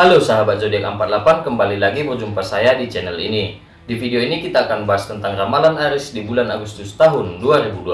Halo sahabat zodiak 48, kembali lagi berjumpa saya di channel ini. Di video ini kita akan bahas tentang ramalan Aries di bulan Agustus tahun 2020.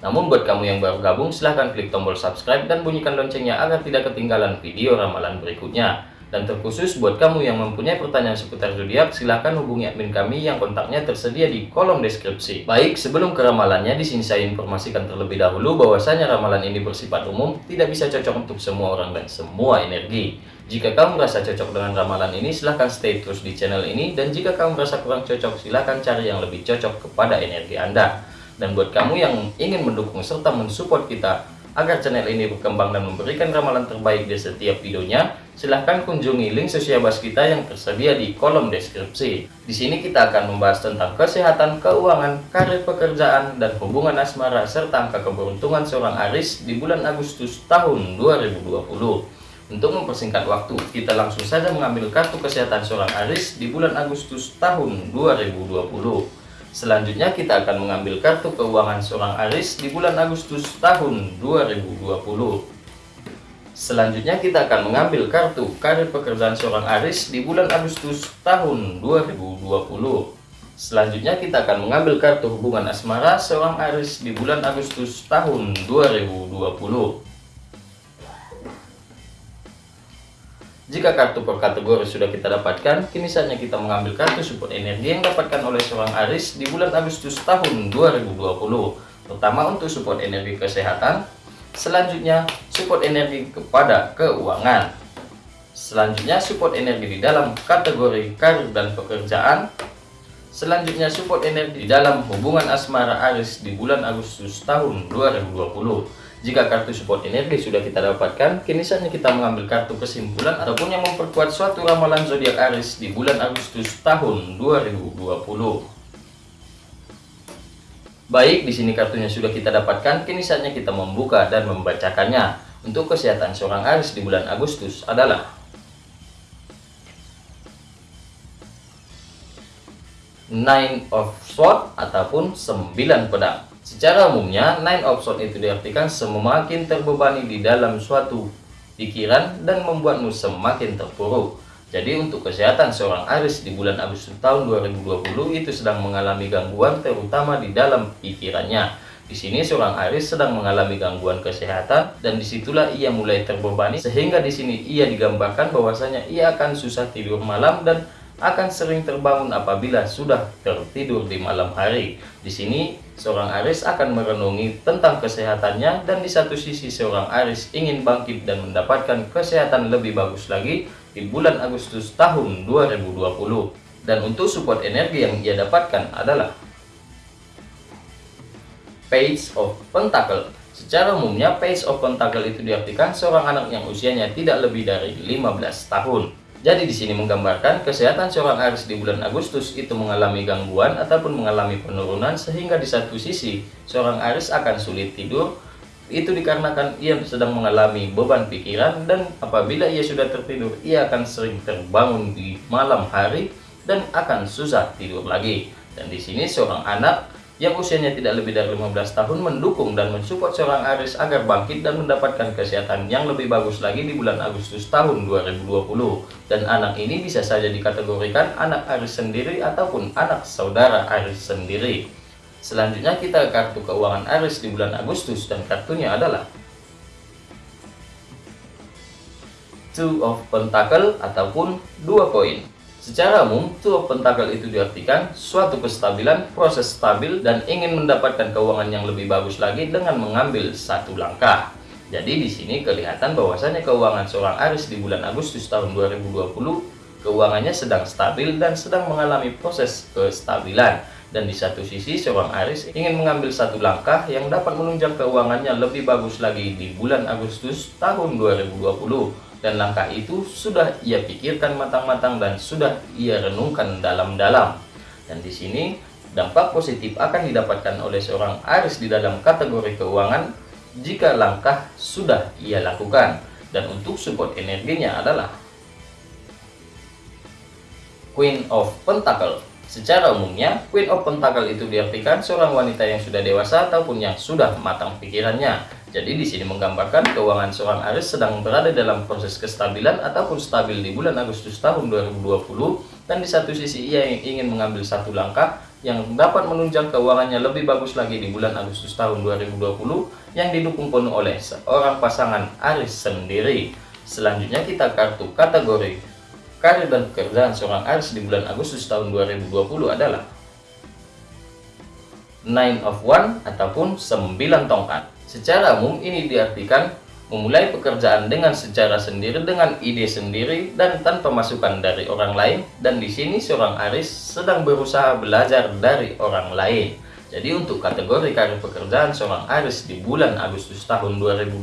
Namun buat kamu yang baru gabung, silahkan klik tombol subscribe dan bunyikan loncengnya agar tidak ketinggalan video ramalan berikutnya. Dan terkhusus buat kamu yang mempunyai pertanyaan seputar zodiak, silahkan hubungi admin kami yang kontaknya tersedia di kolom deskripsi. Baik, sebelum ke ramalannya, di sini saya informasikan terlebih dahulu bahwasanya ramalan ini bersifat umum, tidak bisa cocok untuk semua orang dan semua energi. Jika kamu merasa cocok dengan ramalan ini, silahkan stay terus di channel ini. Dan jika kamu merasa kurang cocok, silahkan cari yang lebih cocok kepada energi Anda. Dan buat kamu yang ingin mendukung serta mensupport kita, Agar channel ini berkembang dan memberikan ramalan terbaik di setiap videonya, silahkan kunjungi link sosial bas kita yang tersedia di kolom deskripsi. Di sini kita akan membahas tentang kesehatan, keuangan, karir pekerjaan, dan hubungan asmara serta angka keberuntungan seorang Aris di bulan Agustus tahun 2020. Untuk mempersingkat waktu, kita langsung saja mengambil kartu kesehatan seorang Aris di bulan Agustus tahun 2020. Selanjutnya kita akan mengambil kartu keuangan seorang Aris di bulan Agustus tahun 2020. Selanjutnya kita akan mengambil kartu karir pekerjaan seorang Aris di bulan Agustus tahun 2020. Selanjutnya kita akan mengambil kartu hubungan asmara seorang Aris di bulan Agustus tahun 2020. Jika kartu per kategori sudah kita dapatkan, kini saatnya kita mengambil kartu support energi yang dapatkan oleh seorang Aris di bulan Agustus tahun 2020. Pertama untuk support energi kesehatan, selanjutnya support energi kepada keuangan. Selanjutnya support energi di dalam kategori karir dan pekerjaan. Selanjutnya support energi dalam hubungan asmara Aris di bulan Agustus tahun 2020. Jika kartu support energi sudah kita dapatkan, kini saatnya kita mengambil kartu kesimpulan ataupun yang memperkuat suatu ramalan zodiak Aries di bulan Agustus tahun 2020. Baik, di sini kartunya sudah kita dapatkan, kini saatnya kita membuka dan membacakannya. Untuk kesehatan seorang Aries di bulan Agustus adalah Nine of Swords ataupun 9 pedang. Secara umumnya, nine of swords itu diartikan semakin terbebani di dalam suatu pikiran dan membuatmu semakin terpuruk. Jadi untuk kesehatan seorang Aris di bulan Agustus tahun 2020 itu sedang mengalami gangguan terutama di dalam pikirannya. Di sini seorang Aris sedang mengalami gangguan kesehatan dan di situlah ia mulai terbebani sehingga di sini ia digambarkan bahwasanya ia akan susah tidur malam dan akan sering terbangun apabila sudah tertidur di malam hari. Di sini, seorang Aris akan merenungi tentang kesehatannya dan di satu sisi seorang Aris ingin bangkit dan mendapatkan kesehatan lebih bagus lagi di bulan Agustus tahun 2020. Dan untuk support energi yang ia dapatkan adalah Page of Pentacle. Secara umumnya, Page of Pentacle itu diartikan seorang anak yang usianya tidak lebih dari 15 tahun. Jadi di sini menggambarkan kesehatan seorang Aries di bulan Agustus itu mengalami gangguan ataupun mengalami penurunan sehingga di satu sisi seorang Aries akan sulit tidur itu dikarenakan ia sedang mengalami beban pikiran dan apabila ia sudah tertidur ia akan sering terbangun di malam hari dan akan susah tidur lagi. Dan di sini seorang anak yang usianya tidak lebih dari 15 tahun mendukung dan mensupport seorang Aris agar bangkit dan mendapatkan kesehatan yang lebih bagus lagi di bulan Agustus tahun 2020 dan anak ini bisa saja dikategorikan anak Aris sendiri ataupun anak saudara Aris sendiri. Selanjutnya kita kartu keuangan Aris di bulan Agustus dan kartunya adalah Two of Pentacle ataupun dua koin Secara umum, of Pentacle itu diartikan suatu kestabilan, proses stabil, dan ingin mendapatkan keuangan yang lebih bagus lagi dengan mengambil satu langkah. Jadi di sini kelihatan bahwasanya keuangan seorang Aris di bulan Agustus tahun 2020 keuangannya sedang stabil dan sedang mengalami proses kestabilan. Dan di satu sisi seorang Aris ingin mengambil satu langkah yang dapat menunjang keuangannya lebih bagus lagi di bulan Agustus tahun 2020 dan langkah itu sudah ia pikirkan matang-matang dan sudah ia renungkan dalam-dalam. Dan di sini dampak positif akan didapatkan oleh seorang Aris di dalam kategori keuangan jika langkah sudah ia lakukan. Dan untuk support energinya adalah Queen of Pentacle. Secara umumnya, Queen of Pentacle itu diartikan seorang wanita yang sudah dewasa ataupun yang sudah matang pikirannya. Jadi di sini menggambarkan keuangan seorang Aris sedang berada dalam proses kestabilan ataupun stabil di bulan Agustus tahun 2020 dan di satu sisi ia ingin mengambil satu langkah yang dapat menunjang keuangannya lebih bagus lagi di bulan Agustus tahun 2020 yang didukung penuh oleh seorang pasangan Aris sendiri. Selanjutnya kita kartu kategori karir dan pekerjaan seorang Aris di bulan Agustus tahun 2020 adalah Nine of One ataupun 9 tongkat. Secara umum ini diartikan memulai pekerjaan dengan secara sendiri dengan ide sendiri dan tanpa masukan dari orang lain dan di sini seorang Aris sedang berusaha belajar dari orang lain. Jadi untuk kategori karir pekerjaan seorang Aris di bulan Agustus tahun 2020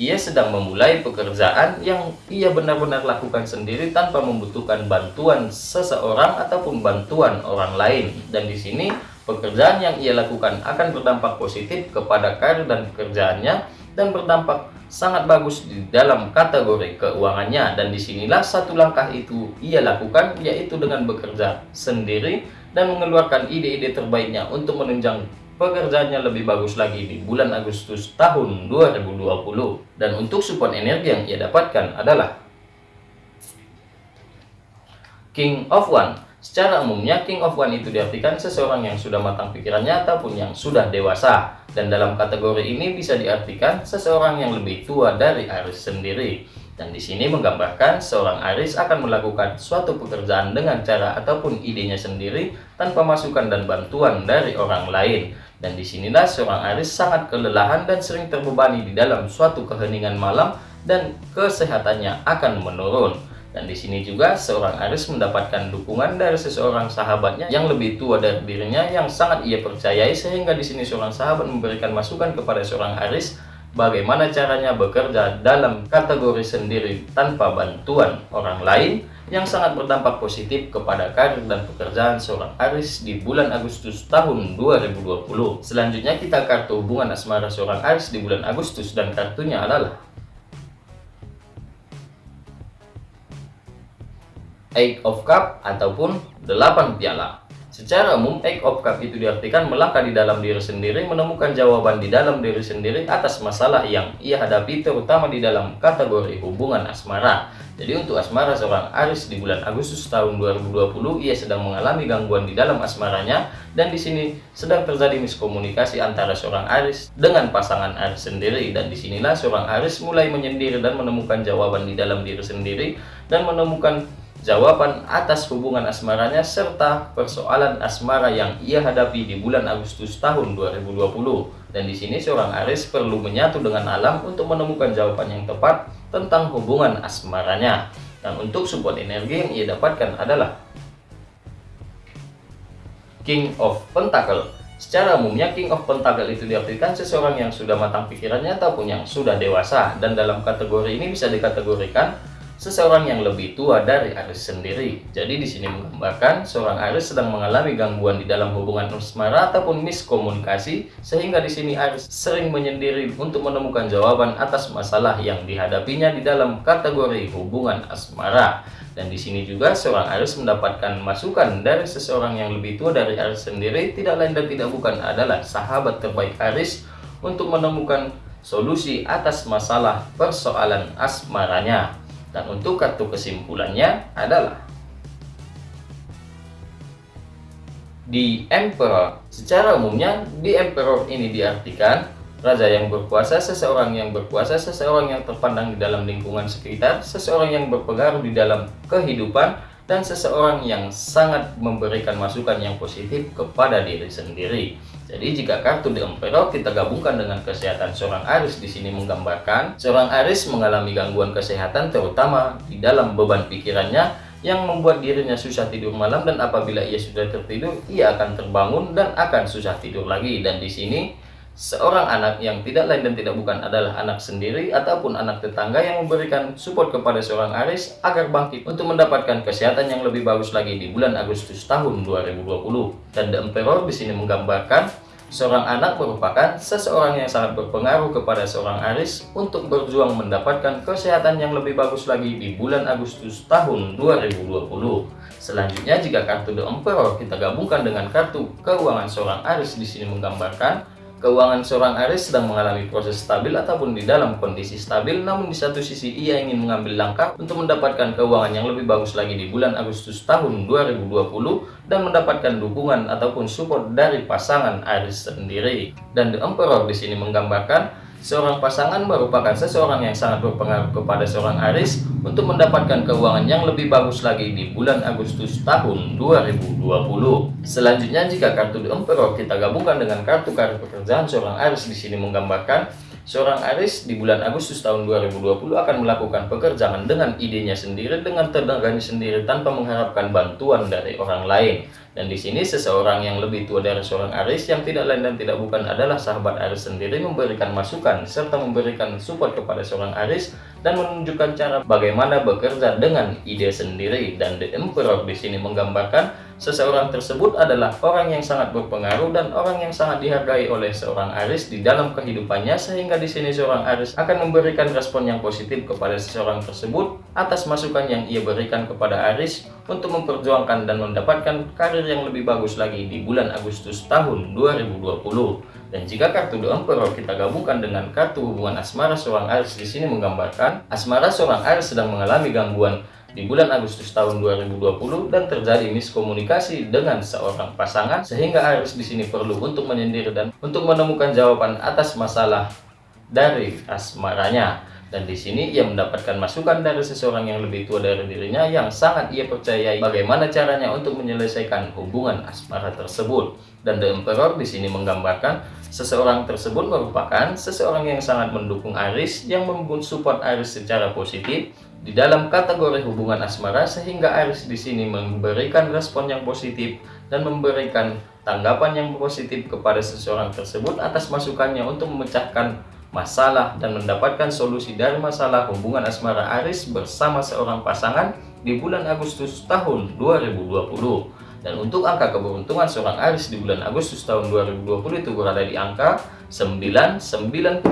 ia sedang memulai pekerjaan yang ia benar-benar lakukan sendiri tanpa membutuhkan bantuan seseorang ataupun bantuan orang lain dan di sini Pekerjaan yang ia lakukan akan berdampak positif kepada karir dan pekerjaannya dan berdampak sangat bagus di dalam kategori keuangannya. Dan di sinilah satu langkah itu ia lakukan yaitu dengan bekerja sendiri dan mengeluarkan ide-ide terbaiknya untuk menunjang pekerjaannya lebih bagus lagi di bulan Agustus tahun 2020 dan untuk support energi yang ia dapatkan adalah King of One Secara umumnya, King of One itu diartikan seseorang yang sudah matang pikirannya ataupun yang sudah dewasa. Dan dalam kategori ini bisa diartikan seseorang yang lebih tua dari Aris sendiri. Dan di sini menggambarkan seorang Aris akan melakukan suatu pekerjaan dengan cara ataupun idenya sendiri tanpa masukan dan bantuan dari orang lain. Dan di sinilah seorang Aris sangat kelelahan dan sering terbebani di dalam suatu keheningan malam dan kesehatannya akan menurun. Dan di sini juga seorang Aris mendapatkan dukungan dari seseorang sahabatnya yang lebih tua dari dirinya yang sangat ia percayai sehingga di sini seorang sahabat memberikan masukan kepada seorang Aris bagaimana caranya bekerja dalam kategori sendiri tanpa bantuan orang lain yang sangat berdampak positif kepada karir dan pekerjaan seorang Aris di bulan Agustus tahun 2020. Selanjutnya kita kartu hubungan asmara seorang Aris di bulan Agustus dan kartunya adalah Eight of Cup ataupun 8 piala. Secara umum, Eight of Cup itu diartikan melangkah di dalam diri sendiri, menemukan jawaban di dalam diri sendiri atas masalah yang ia hadapi, terutama di dalam kategori hubungan asmara. Jadi untuk asmara seorang Aris di bulan Agustus tahun 2020, ia sedang mengalami gangguan di dalam asmaranya, dan di sini sedang terjadi miskomunikasi antara seorang Aris dengan pasangan Aris sendiri. Dan di sinilah seorang Aris mulai menyendiri dan menemukan jawaban di dalam diri sendiri, dan menemukan jawaban atas hubungan asmaranya serta persoalan asmara yang ia hadapi di bulan Agustus tahun 2020. Dan di sini seorang Aris perlu menyatu dengan alam untuk menemukan jawaban yang tepat tentang hubungan asmaranya. Dan untuk support energi yang ia dapatkan adalah King of Pentacle. Secara umumnya King of Pentacle itu diartikan seseorang yang sudah matang pikirannya ataupun yang sudah dewasa dan dalam kategori ini bisa dikategorikan seseorang yang lebih tua dari Aris sendiri. Jadi di sini menggambarkan seorang Aris sedang mengalami gangguan di dalam hubungan asmara ataupun miskomunikasi sehingga di sini Aris sering menyendiri untuk menemukan jawaban atas masalah yang dihadapinya di dalam kategori hubungan asmara. Dan di sini juga seorang Aris mendapatkan masukan dari seseorang yang lebih tua dari Aris sendiri tidak lain dan tidak bukan adalah sahabat terbaik Aris untuk menemukan solusi atas masalah persoalan asmaranya. Dan untuk kartu kesimpulannya adalah di Emperor. Secara umumnya di Emperor ini diartikan raja yang berkuasa, seseorang yang berkuasa, seseorang yang terpandang di dalam lingkungan sekitar, seseorang yang berpengaruh di dalam kehidupan, dan seseorang yang sangat memberikan masukan yang positif kepada diri sendiri. Jadi jika kartu The Emperor kita gabungkan dengan kesehatan seorang Aris. Di sini menggambarkan seorang Aris mengalami gangguan kesehatan terutama di dalam beban pikirannya yang membuat dirinya susah tidur malam. Dan apabila ia sudah tertidur ia akan terbangun dan akan susah tidur lagi. Dan di sini seorang anak yang tidak lain dan tidak bukan adalah anak sendiri ataupun anak tetangga yang memberikan support kepada seorang Aris agar bangkit untuk mendapatkan kesehatan yang lebih bagus lagi di bulan Agustus tahun 2020. Dan The Emperor di sini menggambarkan seorang anak merupakan seseorang yang sangat berpengaruh kepada seorang Aris untuk berjuang mendapatkan kesehatan yang lebih bagus lagi di bulan Agustus tahun 2020. Selanjutnya jika kartu The Emperor kita gabungkan dengan kartu keuangan seorang Aris di sini menggambarkan keuangan seorang Aries sedang mengalami proses stabil ataupun di dalam kondisi stabil, namun di satu sisi ia ingin mengambil langkah untuk mendapatkan keuangan yang lebih bagus lagi di bulan Agustus tahun 2020 dan mendapatkan dukungan ataupun support dari pasangan Aries sendiri. Dan The Emperor di sini menggambarkan Seorang pasangan merupakan seseorang yang sangat berpengaruh kepada seorang Aris untuk mendapatkan keuangan yang lebih bagus lagi di bulan Agustus tahun 2020. Selanjutnya jika kartu The Emperor kita gabungkan dengan kartu kartu pekerjaan seorang Aris di sini menggambarkan seorang Aris di bulan Agustus tahun 2020 akan melakukan pekerjaan dengan idenya sendiri dengan tenaganya sendiri tanpa mengharapkan bantuan dari orang lain. Dan di sini seseorang yang lebih tua dari seorang Aris yang tidak lain dan tidak bukan adalah sahabat Aris sendiri memberikan masukan serta memberikan support kepada seorang Aris dan menunjukkan cara bagaimana bekerja dengan ide sendiri dan The Emperor di sini menggambarkan Seseorang tersebut adalah orang yang sangat berpengaruh dan orang yang sangat dihargai oleh seorang Aris di dalam kehidupannya sehingga di sini seorang Aris akan memberikan respon yang positif kepada seseorang tersebut atas masukan yang ia berikan kepada Aris untuk memperjuangkan dan mendapatkan karir yang lebih bagus lagi di bulan Agustus tahun 2020. Dan jika kartu The Emperor kita gabungkan dengan kartu hubungan asmara seorang Aris di sini menggambarkan asmara seorang Aris sedang mengalami gangguan di bulan Agustus tahun 2020 dan terjadi miskomunikasi dengan seorang pasangan sehingga Aris di sini perlu untuk menyendiri dan untuk menemukan jawaban atas masalah dari asmaranya dan di sini ia mendapatkan masukan dari seseorang yang lebih tua dari dirinya yang sangat ia percayai bagaimana caranya untuk menyelesaikan hubungan asmara tersebut. Dan The Emperor di sini menggambarkan seseorang tersebut merupakan seseorang yang sangat mendukung Aris yang support Aris secara positif di dalam kategori hubungan asmara sehingga Aris di sini memberikan respon yang positif dan memberikan tanggapan yang positif kepada seseorang tersebut atas masukannya untuk memecahkan masalah dan mendapatkan solusi dari masalah hubungan asmara Aris bersama seorang pasangan di bulan Agustus tahun 2020 dan untuk angka keberuntungan seorang Aris di bulan Agustus tahun 2020 itu berada di angka 9, 92,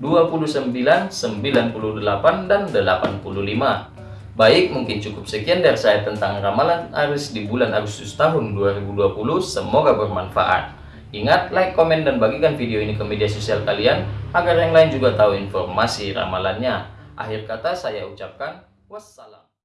29, 98, dan 85. Baik, mungkin cukup sekian dari saya tentang ramalan Aris di bulan Agustus tahun 2020. Semoga bermanfaat. Ingat, like, komen, dan bagikan video ini ke media sosial kalian agar yang lain juga tahu informasi ramalannya. Akhir kata saya ucapkan wassalam.